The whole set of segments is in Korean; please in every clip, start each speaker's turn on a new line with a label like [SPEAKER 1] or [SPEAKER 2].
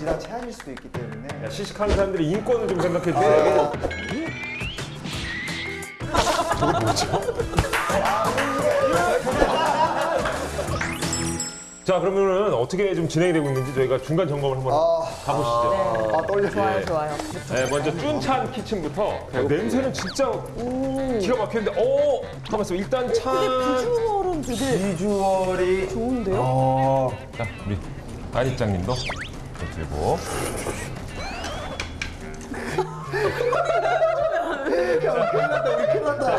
[SPEAKER 1] 맛이랑 체한일 수도 있기 때문에
[SPEAKER 2] 야, 시식하는 사람들이 인권을 좀 생각해 주세요. 저거 뭐죠? 자 그러면은 어떻게 좀 진행이 되고 있는지 저희가 중간 점검을 한번 가보시죠.
[SPEAKER 1] 아 떨려.
[SPEAKER 3] 좋아요, 좋아요.
[SPEAKER 2] 네, 먼저 쭌찬 키친부터 야, 냄새는 진짜 기가 막혔는데 어 있어 일단 찬
[SPEAKER 3] 비주얼은 되게
[SPEAKER 1] 비주얼이
[SPEAKER 3] 좋은데요?
[SPEAKER 1] 어
[SPEAKER 2] 자, 우리 안입장님도 들고
[SPEAKER 1] 큰일 났다 우리 큰일 났다.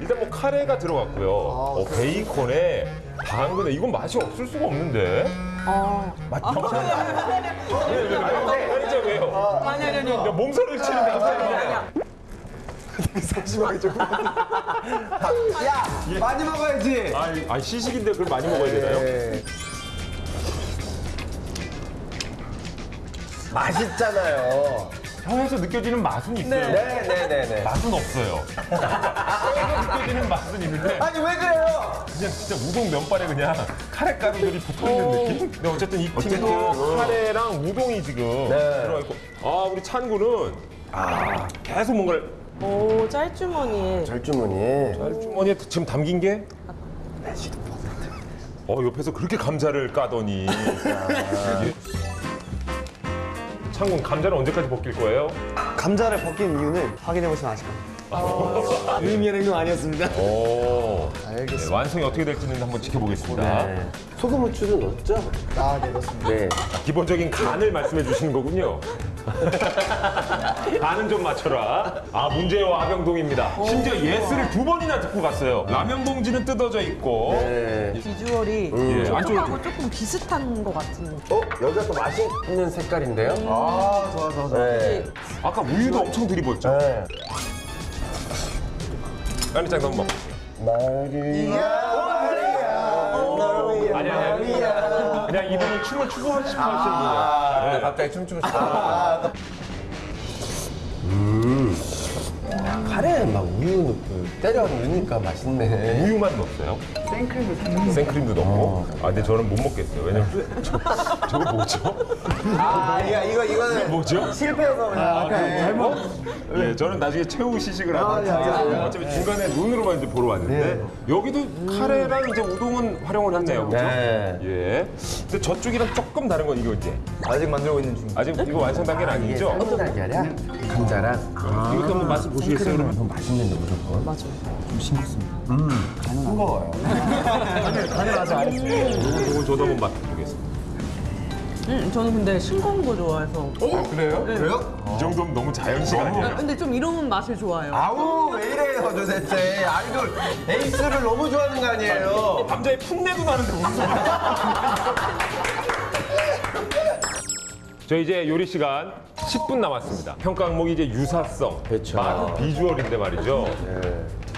[SPEAKER 2] 일단 뭐 카레가 들어갔고요. 어, 베이컨에 당근에 이건 맛이 없을 수가 없는데.
[SPEAKER 3] 아,
[SPEAKER 1] 맛
[SPEAKER 2] 왜, 왜, 왜? 아니, 진짜 왜요?
[SPEAKER 3] 아니, 아니, 아니.
[SPEAKER 2] 야, 몸살을 치는데 갑자기.
[SPEAKER 1] 심하게 조금. 야 많이 먹어야지.
[SPEAKER 2] 아니, 아니, 시식인데 그걸 많이 먹어야 되나요?
[SPEAKER 1] 네.
[SPEAKER 4] 맛있잖아요.
[SPEAKER 2] 혀에서 느껴지는 맛은 있어요.
[SPEAKER 4] 네 네 네 네.
[SPEAKER 2] 맛은 없어요. 혀에서 느껴지는 맛은 있는데
[SPEAKER 4] 아니 왜 그래요?
[SPEAKER 2] 그냥 진짜 우동 면발에 그냥 카레 가루들이 붙어 있는 느낌? 근데 어쨌든 이 팀에는 카레랑 우동이 지금
[SPEAKER 4] 네.
[SPEAKER 2] 들어가 있고 아 우리 찬구는 아 계속 뭔가를
[SPEAKER 3] 오, 짤주머니에.
[SPEAKER 4] 절주머니에
[SPEAKER 2] 주머니에 지금 담긴 게 어, 옆에서 그렇게 감자를 까더니. 이게- 창군, 감자는 언제까지 벗길 거예요?
[SPEAKER 5] 감자를 벗긴 이유는 확인해 보시면 아실 겁니다. 의미의 행동 아니었습니다.
[SPEAKER 2] 오.
[SPEAKER 1] 알겠습니다.
[SPEAKER 2] 네, 완성이 어떻게 될지는 한번 지켜보겠습니다.
[SPEAKER 4] 네. 소금 후추도 넣었죠?
[SPEAKER 1] 아, 네, 그렇습니다.
[SPEAKER 4] 네.
[SPEAKER 2] 기본적인 간을 말씀해 주시는 거군요. 간은 좀 맞춰라. 아, 문제와 아병동입니다. 심지어 예스를 두 번이나 듣고 갔어요. 라면 봉지는 뜯어져 있고.
[SPEAKER 4] 네.
[SPEAKER 3] 비주얼이
[SPEAKER 2] 예, 안쪽으로
[SPEAKER 3] 쪽하고 조금 비슷한 것 같은.
[SPEAKER 4] 어 여기가 또 맛있는 색깔인데요?
[SPEAKER 1] 아, 좋아, 좋아, 좋아.
[SPEAKER 4] 네.
[SPEAKER 2] 아까 우유도 엄청 들이부었죠?
[SPEAKER 4] 네.
[SPEAKER 2] 까니짱 한번. 아니, 아니, 아니. 그냥 이분이 춤을 추고 싶어 하시는 분이야. 네.
[SPEAKER 4] 갑자기 춤추고 싶다. 음. 카레에 막 우유 넣고 때려 넣으니까 맛있네.
[SPEAKER 2] 우유만 넣었어요? 생크림도 생크림도 넣고? 아, 근데 저는 못 먹겠어요. 왜냐면 저, 저거 뭐죠?
[SPEAKER 4] 아 이거 이거 이거는
[SPEAKER 2] 뭐죠?
[SPEAKER 1] 실패해서 그냥 아까 잘못.
[SPEAKER 2] 예, 저는 나중에 최후 시식을 하고 어차피 중간에 눈으로만 이제 보러 왔는데 여기도 카레랑 이제 우동은 활용을 했네요, 그죠?
[SPEAKER 4] 네.
[SPEAKER 2] 예. 근데 저쪽이랑 조금 다른 건 이거 이제
[SPEAKER 1] 아직 만들고 있는 중.
[SPEAKER 2] 아직 이거 완성 단계는 아니죠?
[SPEAKER 4] 어떤 달걀이야? 감자랑
[SPEAKER 2] 이것도 한번 맛을 보시겠어요, 그러면?
[SPEAKER 4] 더 맛있는데 무조건.
[SPEAKER 3] 맞아.
[SPEAKER 1] 싱거워요. 간을 아직 안 했어요.
[SPEAKER 2] 이거 저도 한번 맛보겠습니다.
[SPEAKER 3] 음, 저는 근데 싱거운 거 좋아해서.
[SPEAKER 1] 그래요? 그래요?
[SPEAKER 2] 이 정도면 너무 자연식
[SPEAKER 3] 아,
[SPEAKER 2] 아니에요?
[SPEAKER 3] 근데 좀 이런 맛을 좋아해요.
[SPEAKER 4] 아우 왜 이래요 도대체 아이돌 에이스를 너무 좋아하는 거 아니에요?
[SPEAKER 2] 감자에 풋내도 나는데 무슨 소리야? 저 이제 요리 시간 10분 남았습니다. 평가 항목이 이제 유사성,
[SPEAKER 4] 그렇죠.
[SPEAKER 2] 맛, 비주얼인데 말이죠.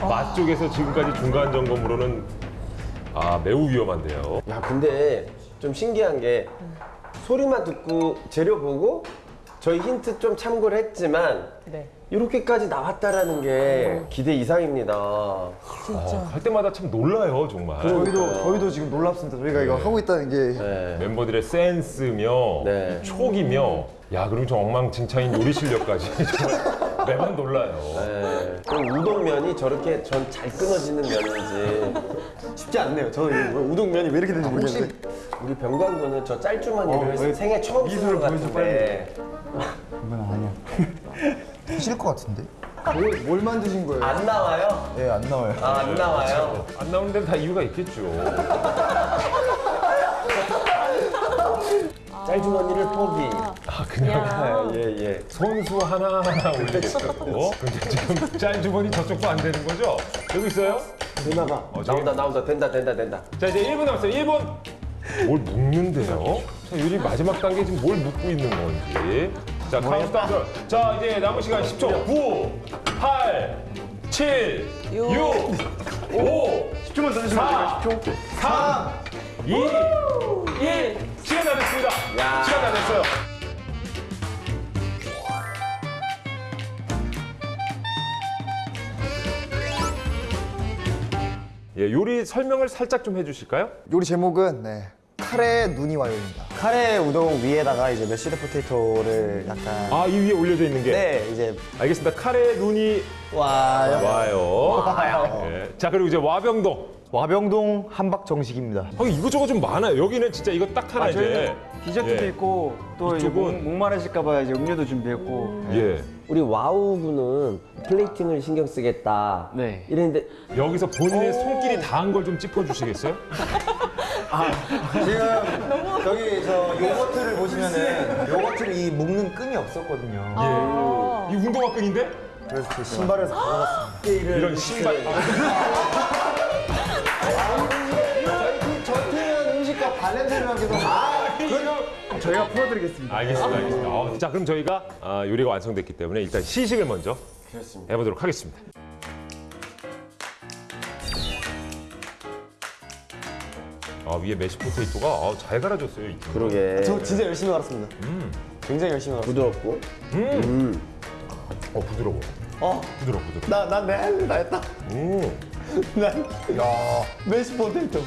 [SPEAKER 2] 맛 쪽에서 지금까지 중간 점검으로는 아 매우 위험한데요.
[SPEAKER 4] 야 근데 좀 신기한 게 소리만 듣고 재료 보고 저희 힌트 좀 참고를 했지만
[SPEAKER 3] 네.
[SPEAKER 4] 이렇게까지 나왔다라는 게 기대 이상입니다.
[SPEAKER 3] 진짜.
[SPEAKER 2] 할 때마다 참 놀라요 정말.
[SPEAKER 1] 저희도 저희도 지금 놀랍습니다. 저희가 이거 하고 있다는 게
[SPEAKER 4] 네.
[SPEAKER 2] 멤버들의 센스며
[SPEAKER 4] 네.
[SPEAKER 2] 촉이며 야 그리고 저 엉망진창인 요리 실력까지 정말 매번 놀라요.
[SPEAKER 4] 네. 그럼 우동면이 저렇게 전 잘 끊어지는 면인지
[SPEAKER 5] 쉽지 않네요. 저는 이거 우동면이 왜 이렇게 되는지 모르겠는데.
[SPEAKER 4] 우리 병관군은 저 짤주머니를
[SPEAKER 5] 왜
[SPEAKER 4] 생애 처음 쓰는 것 같은데
[SPEAKER 5] 그건 아니야.
[SPEAKER 1] 드실 것 같은데? 뭘, 뭘 만드신 거예요?
[SPEAKER 4] 안 나와요?
[SPEAKER 1] 예, 안 나와요.
[SPEAKER 4] 아, 안 나와요?
[SPEAKER 2] 안 나오는 데는 다 이유가 있겠죠.
[SPEAKER 4] 짤주머니를 포기.
[SPEAKER 2] 아 그냥
[SPEAKER 4] 예, 예.
[SPEAKER 2] 손수 하나하나 올리겠다고. 근데 지금 짤 주머니 저쪽도 안 되는 거죠? 여기 있어요?
[SPEAKER 4] 되나봐.
[SPEAKER 2] 어,
[SPEAKER 4] 나온다, 나온다. 된다, 된다, 된다.
[SPEAKER 2] 자 이제 1분 남았어요. 1분. 뭘 묶는데요? 자 요리 마지막 단계 지금 뭘 묶고 있는 건지. 자 카운트다운. 자 이제 남은 시간 10초. 9, 8, 7, 6, 5,
[SPEAKER 5] 10초만 더 주시면
[SPEAKER 2] 4,
[SPEAKER 5] 10초.
[SPEAKER 2] 3, 2, 1. 시간 다 됐습니다.
[SPEAKER 4] 야.
[SPEAKER 2] 시간 다 됐어요. 예, 요리 설명을 살짝 좀 해주실까요?
[SPEAKER 1] 요리 제목은 네, 카레 눈이 와요입니다.
[SPEAKER 5] 카레 우동 위에다가 이제 mashed potato를 약간
[SPEAKER 2] 아, 이 위에 올려져 있는 게.
[SPEAKER 5] 네 이제
[SPEAKER 2] 알겠습니다. 카레 눈이
[SPEAKER 5] 와요.
[SPEAKER 2] 와요. 예. 자, 그리고 이제 와병동.
[SPEAKER 5] 와병동 함박 정식입니다.
[SPEAKER 2] 아, 이거저거 좀 많아요. 여기는 진짜 이거 딱 하나 이제.
[SPEAKER 6] 디저트도
[SPEAKER 2] 예.
[SPEAKER 6] 있고 또
[SPEAKER 2] 이쪽은-
[SPEAKER 6] 목, 목마르실까 봐 이제 음료도 준비했고
[SPEAKER 2] 예.
[SPEAKER 4] 우리 와우군은 plating을 신경 쓰겠다.
[SPEAKER 6] 네.
[SPEAKER 4] 이랬는데
[SPEAKER 2] 여기서 본인의 손길이 닿은 걸 좀 짚어 주시겠어요?
[SPEAKER 1] 지금 저기 저 요거트를 보시면은 요거트를 이 묶는 끈이 없었거든요.
[SPEAKER 2] 예. 이 운동화 끈인데?
[SPEAKER 1] 그래서 제 신발에서.
[SPEAKER 2] 이런 신발.
[SPEAKER 1] 저희 전태현 음식과 발냄새를 하기도 아,
[SPEAKER 6] 저희가 풀어드리겠습니다.
[SPEAKER 2] 알겠습니다. 알겠습니다. 어, 자, 그럼 저희가 아, 요리가 완성됐기 때문에 일단 시식을 먼저 해보도록 하겠습니다. 아, 위에 메시 포테이토가 아, 잘 갈아줬어요. 이.
[SPEAKER 4] 그러게
[SPEAKER 5] 저 진짜 열심히 갈았습니다. 굉장히 열심히 갈았어요.
[SPEAKER 4] 부드럽고
[SPEAKER 2] 어, 부드러워.
[SPEAKER 5] 어,
[SPEAKER 2] 부드러워, 부드러워.
[SPEAKER 5] 나난내 할일 다 했다.
[SPEAKER 2] 오.
[SPEAKER 5] 난 메시 포테이토.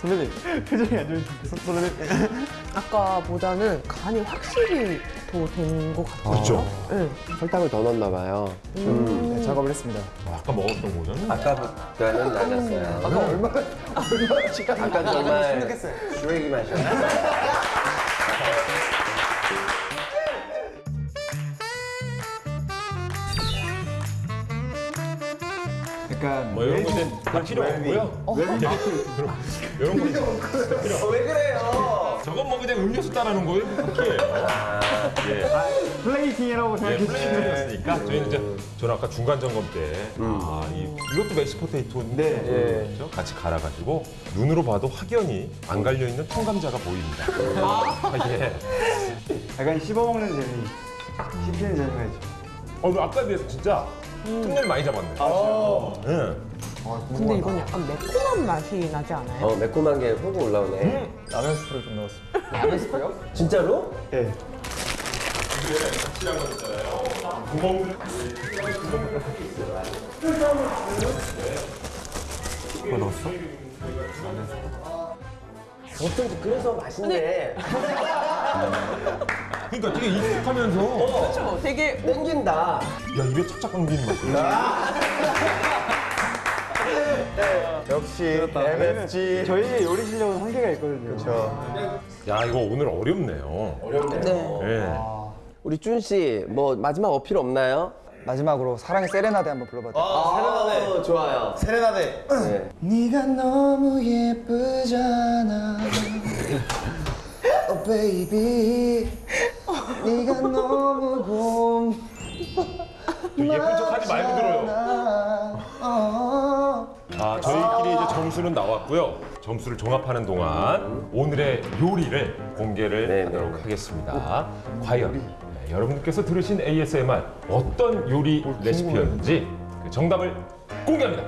[SPEAKER 5] 선배님 표정이 안 좋으신데 선배님
[SPEAKER 3] 아까보다는 간이 확실히 더 된 것 같아요.
[SPEAKER 2] 그렇죠.
[SPEAKER 3] 네.
[SPEAKER 4] 설탕을 더 넣었나 봐요.
[SPEAKER 1] 네, 작업을 했습니다.
[SPEAKER 2] 아, 아까 먹었던 거는
[SPEAKER 4] 아까보다는 낮았어요.
[SPEAKER 1] 아까 얼마나 얼마나 시간
[SPEAKER 4] 아까 정말
[SPEAKER 1] 생각했어요.
[SPEAKER 4] 쓰레기 맛이었어요.
[SPEAKER 2] 뭐 이런 거 이제 다 필요 없고요. 이런 거
[SPEAKER 4] 어, 왜 그래요?
[SPEAKER 2] 저건 뭐 그냥 음료수 따라는 거예요? 쿠키예요. 예.
[SPEAKER 6] 플레이팅이라고
[SPEAKER 2] 예,
[SPEAKER 6] 생각해 주시면
[SPEAKER 2] 플레이팅이었으니까 저희는 이제 저는 아까 중간 점검 때 아, 이, 이것도 메시 포테이토인데 그렇죠? 같이 갈아가지고 눈으로 봐도 확연히 안 갈려 있는 통감자가 보입니다. 아, 예.
[SPEAKER 6] 약간 씹어먹는 재미 씹히는 재미가 있죠.
[SPEAKER 2] 어, 아까에 비해서 진짜 흉내를 많이 잡았네. 예.
[SPEAKER 3] 근데 이건 약간 매콤한 맛이 나지 않아요?
[SPEAKER 4] 어 매콤한 게훅 올라오네.
[SPEAKER 1] 라면 스프를 좀 넣었습니다.
[SPEAKER 4] 진짜로?
[SPEAKER 5] 네.
[SPEAKER 4] 어쩐지 그래서 맛있네.
[SPEAKER 2] 그러니까 되게 익숙하면서
[SPEAKER 3] 그렇죠. 되게
[SPEAKER 4] 땡긴다.
[SPEAKER 2] 야 입에 착착 감기는 맛이야.
[SPEAKER 1] 역시 MFG.
[SPEAKER 6] 저희의 요리 실력은 한계가 있거든요.
[SPEAKER 1] 그렇죠.
[SPEAKER 2] 야 이거 오늘 어렵네요.
[SPEAKER 3] 네.
[SPEAKER 2] 예.
[SPEAKER 4] 우리 준 씨, 뭐 마지막 어필 없나요?
[SPEAKER 1] 마지막으로 사랑의 세레나데 한번 불러봐도 돼요?
[SPEAKER 4] 아, 좋아요.
[SPEAKER 1] 세레나데.
[SPEAKER 4] 네.
[SPEAKER 1] 네가 너무 예쁘잖아. Oh baby. 네가 너무 곰.
[SPEAKER 2] 좀 예쁜 척하지 말고 들어요.
[SPEAKER 1] 어.
[SPEAKER 2] 아 저희끼리 이제 점수는 나왔고요. 점수를 종합하는 동안 오늘의 요리를 공개를
[SPEAKER 4] 네,
[SPEAKER 2] 하도록
[SPEAKER 4] 네, 네.
[SPEAKER 2] 하겠습니다. 과연 네, 여러분께서 들으신 ASMR 어떤 요리 레시피였는지 그 정답을 공개합니다.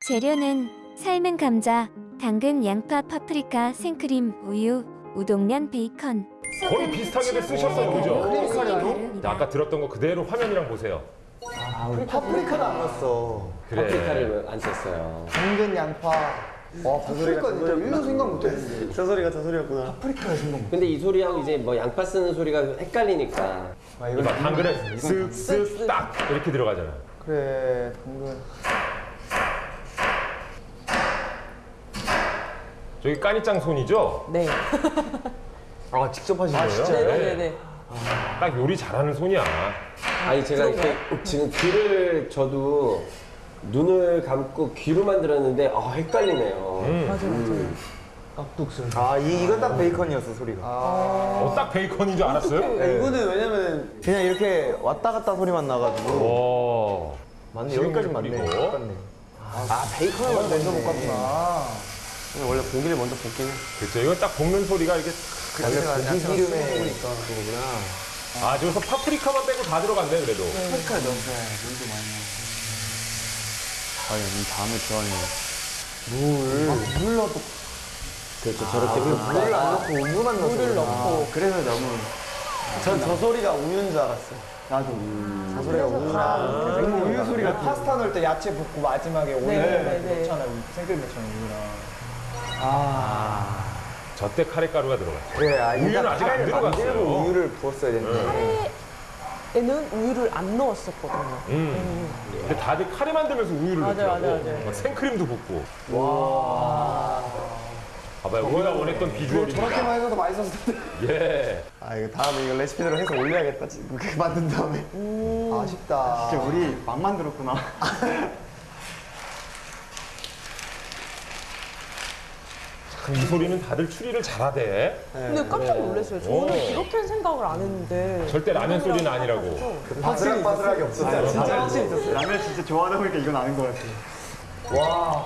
[SPEAKER 7] 재료는 삶은 감자, 당근, 양파, 파프리카, 생크림, 우유, 우동면, 베이컨.
[SPEAKER 2] 거의
[SPEAKER 7] 후추,
[SPEAKER 2] 쓰셨어요, 그죠?
[SPEAKER 7] 가루입니다.
[SPEAKER 2] 자, 아까 들었던 거 그대로 화면이랑 보세요.
[SPEAKER 1] 파프리카를 안 넣었어.
[SPEAKER 2] 그래.
[SPEAKER 4] 파프리카를 안 썼어요.
[SPEAKER 1] 당근, 양파. 와, 파프리카 진짜 1년 생각 못 했는데.
[SPEAKER 5] 저 소리가 저 소리였구나.
[SPEAKER 4] 근데 이 소리하고 이제 뭐 양파 쓰는 소리가 헷갈리니까.
[SPEAKER 2] 이거 봐, 당근은 쓱쓱 딱 이렇게 들어가잖아요.
[SPEAKER 1] 그래, 당근.
[SPEAKER 2] 저기 까니짱 손이죠?
[SPEAKER 3] 네.
[SPEAKER 5] 아 직접 하신 거예요?
[SPEAKER 3] 네네네.
[SPEAKER 2] 딱 요리 잘하는 손이야.
[SPEAKER 4] 아니 제가 이렇게 지금 귀를 저도 눈을 감고 귀로만 들었는데 아 헷갈리네요.
[SPEAKER 3] 맞아, 맞아.
[SPEAKER 5] 아 이, 이건 딱 베이컨이었어 소리가.
[SPEAKER 2] 어, 딱 베이컨인 줄 알았어요?
[SPEAKER 5] 네, 이거는 왜냐면 그냥 이렇게 왔다 갔다 소리만 나가지고
[SPEAKER 2] 오.
[SPEAKER 5] 맞네 여기까지 맞네. 똑같네.
[SPEAKER 1] 아, 베이컨을 먼저 못 갔구나.
[SPEAKER 5] 원래 고기를 먼저 볶긴 해.
[SPEAKER 2] 그렇죠. 이건 딱 볶는 소리가 이렇게
[SPEAKER 5] 원래 고기 기름에
[SPEAKER 1] 먹으니까.
[SPEAKER 5] 그거구나.
[SPEAKER 2] 아 저기서 파프리카만 빼고 다 들어갔네 그래도.
[SPEAKER 6] 파프리카 넣어서 물도 많이 넣어.
[SPEAKER 5] 아니 이 다음에 좋아하는
[SPEAKER 1] 물 넣어도
[SPEAKER 4] 그렇죠. 저렇게 또
[SPEAKER 5] 물을 안 넣고 우유만 넣어서
[SPEAKER 3] 물을. 넣고.
[SPEAKER 5] 그래서 너무 전저 소리가 우유인 줄 알았어요. 나도.
[SPEAKER 1] 사소리가 우유랑
[SPEAKER 5] 그리고 우유 소리가 파스타 넣을 때 야채 붓고 마지막에 오일
[SPEAKER 3] 네, 네, 네.
[SPEAKER 5] 넣잖아요. 생크림 넣잖아요, 우유랑.
[SPEAKER 2] 저 때 카레가루가 들어갔죠.
[SPEAKER 1] 그래, 아,
[SPEAKER 2] 우유는 아직 안 들어갔어요.
[SPEAKER 1] 만들고 우유를 부었어야 되는데.
[SPEAKER 3] 에는 우유를 안 넣었었거든요.
[SPEAKER 2] 음. 근데 다들 카레 만들면서 우유를
[SPEAKER 3] 맞아요,
[SPEAKER 2] 넣더라고.
[SPEAKER 3] 맞아요, 맞아요.
[SPEAKER 2] 막 생크림도 붓고. 와. 봐봐요. 우리가 원했던 비주얼입니다.
[SPEAKER 5] 저렇게만 해서도 맛있었을 텐데.
[SPEAKER 2] 예.
[SPEAKER 1] 아, 이거 다음에 이거 레시피대로 해서 올려야겠다. 지금 그렇게 만든 다음에. 아쉽다.
[SPEAKER 6] 진짜 우리 막 만들었구나.
[SPEAKER 2] 이 소리는 다들 추리를 잘하대.
[SPEAKER 3] 근데 깜짝 놀랐어요. 저는
[SPEAKER 2] 오.
[SPEAKER 3] 이렇게 생각을 안 했는데.
[SPEAKER 2] 절대 라면 소리는 아니라고.
[SPEAKER 1] 바스락바스락이 없었어요.
[SPEAKER 6] 진짜 확실히 있었어요. 라면 진짜 좋아하다 보니까 이건 아는 것 같아요.
[SPEAKER 1] 아,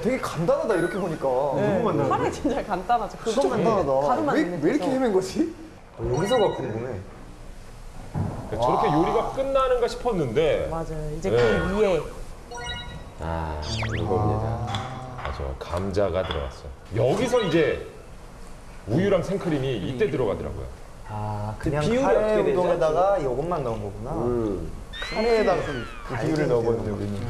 [SPEAKER 1] 되게 간단하다, 이렇게 보니까.
[SPEAKER 3] 네,
[SPEAKER 6] 간단하다.
[SPEAKER 3] 카레 진짜 간단하죠. 그거
[SPEAKER 1] 진짜 간단하다. 왜, 왜 이렇게. 헤맨 거지? 여기서가 궁금해.
[SPEAKER 2] 저렇게 요리가 끝나는가 싶었는데.
[SPEAKER 3] 맞아요. 이제
[SPEAKER 2] 네.
[SPEAKER 3] 그 위에
[SPEAKER 4] 아 이겁니다.
[SPEAKER 2] 맞아. 감자가 들어갔어. 여기서 이제 우유랑 생크림이 이때 들어가더라고요.
[SPEAKER 1] 아, 그냥
[SPEAKER 4] 비율이
[SPEAKER 1] 카레? 우동에다가 이것만 넣은 거구나.
[SPEAKER 4] 음.
[SPEAKER 1] 카레에다가 그 비율을 넣어버렸네, 우리는.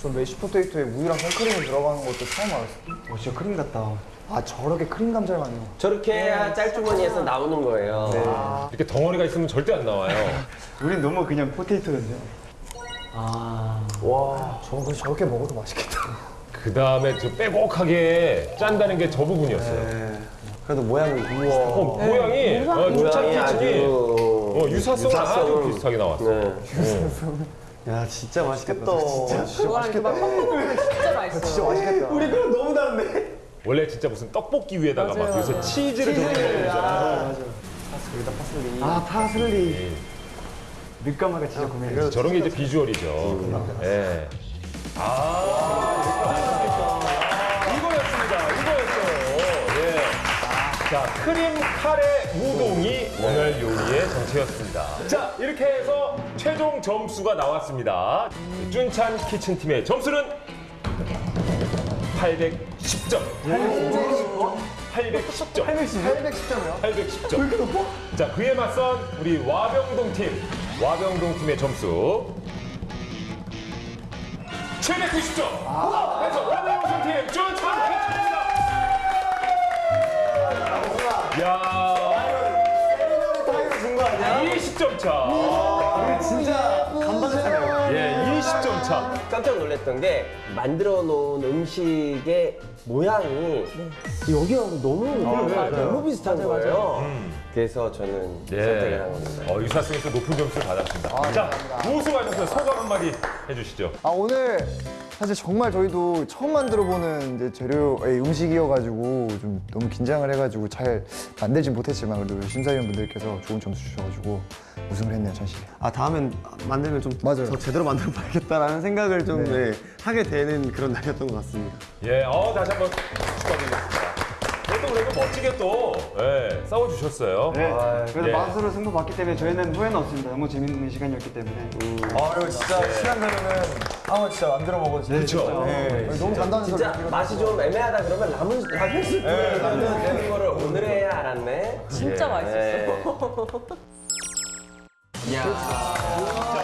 [SPEAKER 1] 저 mashed potato에 우유랑 생크림이 들어가는 것도 처음 알았어.
[SPEAKER 6] 오, 진짜 크림 같다.
[SPEAKER 1] 아, 저렇게 크림 감자를 넣어.
[SPEAKER 4] 저렇게 해야 짤주머니에서 나오는 거예요.
[SPEAKER 2] 이렇게 덩어리가 있으면 절대 안 나와요.
[SPEAKER 6] 우린 너무 그냥 potato였는데.
[SPEAKER 1] 와, 저거 저렇게 먹어도 맛있겠다.
[SPEAKER 2] 그 다음에 저 빼곡하게 짠다는 게 저 부분이었어요.
[SPEAKER 1] 네. 그래도 모양이 우와.
[SPEAKER 2] 어, 모양이 어,
[SPEAKER 4] 모양이
[SPEAKER 2] 주찬 키친이
[SPEAKER 4] 아주
[SPEAKER 2] 어, 유사성은 아주 비슷하게 나왔어.
[SPEAKER 4] 네.
[SPEAKER 1] 야, 진짜 맛있겠다. 진짜,
[SPEAKER 3] 막 섞어먹으면 진짜 맛있어요.
[SPEAKER 1] 진짜 맛있겠다. 우리
[SPEAKER 4] 그럼 너무 다른데?
[SPEAKER 2] 원래 진짜 무슨 떡볶이 위에다가 막
[SPEAKER 3] 맞아요,
[SPEAKER 2] 요새
[SPEAKER 3] 맞아요.
[SPEAKER 2] 치즈를 좀 넣어주잖아요.
[SPEAKER 6] 아, 파슬리.
[SPEAKER 2] 예.
[SPEAKER 6] 늦가마가 진짜 고민했어.
[SPEAKER 2] 저런 게 이제 비주얼이죠. 예. 아, 이거였습니다. 이거였어요. 예. 자, 크림 카레 우동이 오늘 요리의 정체였습니다. 자, 이렇게 해서 최종 점수가 나왔습니다. 쭌찬 키친팀의 점수는 810점. 810점.
[SPEAKER 1] 810점이요?
[SPEAKER 2] 810점. 왜 이렇게 높아? 자, 그에 맞선 우리 와병동 팀. 와병동 팀의 점수 790점. 그래서 오늘 우승 팀 준찬 캐치입니다. 야,
[SPEAKER 1] 준거 아니야?
[SPEAKER 2] 20점 차.
[SPEAKER 1] 진짜 간반했잖아요.
[SPEAKER 2] 예, 20점 차.
[SPEAKER 4] 깜짝 놀랐던 게 만들어 놓은 음식의 모양이 여기하고 너무 너무 비슷한 거예요. 그래서 저는 선택을
[SPEAKER 2] 예.
[SPEAKER 4] 한 겁니다.
[SPEAKER 2] 어, 유사성에서 높은 점수를 받았습니다. 자, 우승하셔서 소감 한마디 해주시죠.
[SPEAKER 1] 아 오늘 사실 정말 저희도 처음 만들어보는 이제 재료의 음식이어가지고 좀 너무 긴장을 해가지고 잘 만들진 못했지만 그래도 심사위원분들께서 좋은 점수 주셔가지고 우승을 했네요 전시.
[SPEAKER 5] 아, 다음엔 만들면 좀더
[SPEAKER 1] 맞아요.
[SPEAKER 5] 제대로 만들어 봐야겠다라는 생각을 좀
[SPEAKER 1] 네.
[SPEAKER 5] 네, 하게 되는 그런 날이었던 것 같습니다.
[SPEAKER 2] 예, 어, 다시 한번 축하드리겠습니다. 그래도 멋지게 또 예, 싸워주셨어요.
[SPEAKER 6] 네. 그래도
[SPEAKER 2] 예.
[SPEAKER 6] 맛으로 승부 봤기 때문에 저희는 후회는 없습니다. 너무 재밌는 시간이었기 때문에.
[SPEAKER 1] 아 이거 진짜 시간 되면은 한번 진짜 만들어 먹어도
[SPEAKER 2] 그렇죠.
[SPEAKER 1] 네, 너무 간단한 소리.
[SPEAKER 4] 진짜 맛이 좀 애매하다 그러면 라면 라면 스프를 만드는 거를 오늘 해야 알았네.
[SPEAKER 3] 진짜
[SPEAKER 4] 네.
[SPEAKER 3] 맛있었어요.
[SPEAKER 4] 야.